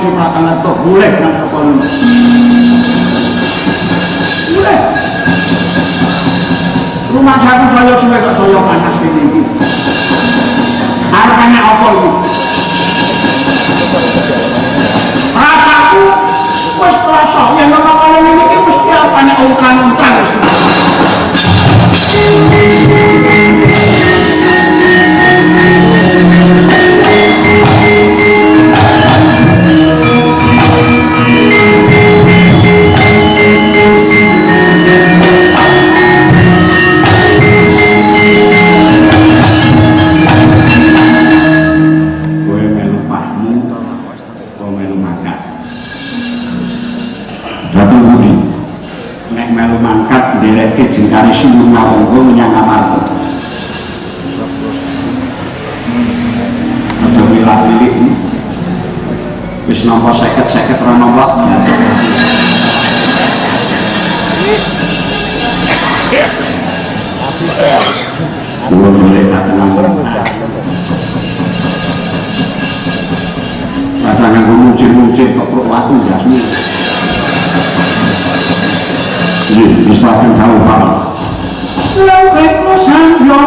kini kecepatan itu boleh nang sekolah boleh. Rumah satu saya suwe kok saya panas ini ini harapannya apa ini? Rasaku wis terasa. Yang ngomong kalau ini mesti apanya untran-untran Kowe Wis nampa seket-seket ra nampa Kulo boleh tak tenang Rasa nganggo muncul-muncul kok perut jasmu. Iya, wis paten tahu hal. Kosan yo.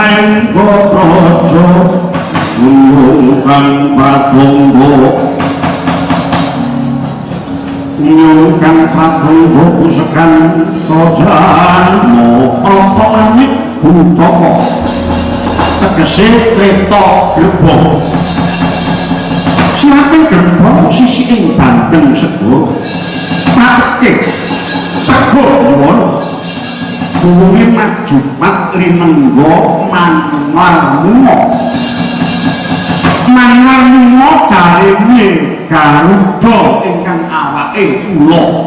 Sengko projo Gunung patunggo nyungkan patunggo pusekan tojanmu Apa langit kuntoko Tegesi reto gerbong. Siapa gerbong sisi ing bandeng sego suwi maju mat limenggo manarmuno manarmuno cari mie Garuda ingkang awake kula.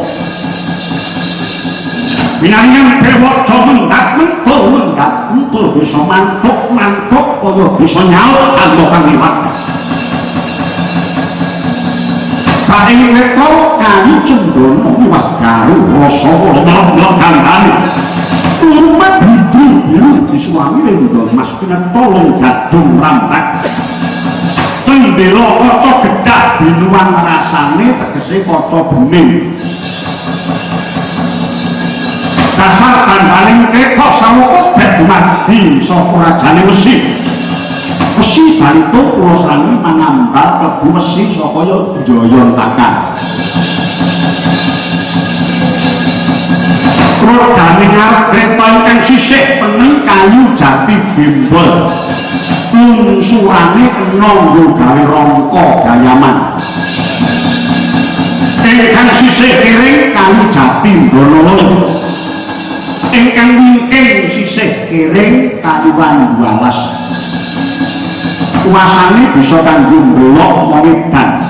Binangan bewok do mendak mentul mendak mentul bisa mantuk mantuk kaya bisa nyaut tanpa kang liwat. Paling reto kayu cendono miwat garu rasa melok-melok gandane Rumah bidri biru di suami lindol mas pinan tolong gadung rambak Cendelo koco gedak binuan rasane tegesi koco bening. Dasar gandaling ketok sawoko bet dumadi saka rajane Mesir Gusti Barito Purosani manambal kebu mesi saka Joyontakan. Rodaminya kereta ingkang sisik peneng kayu jati bimbel. Unsurane kena nggo gawe rangka gayaman. Ingkang sisik kiring kayu jati ndono. Ingkang wingking sisik kiri kayu 12. suasane bisa kanggo ndelok wedan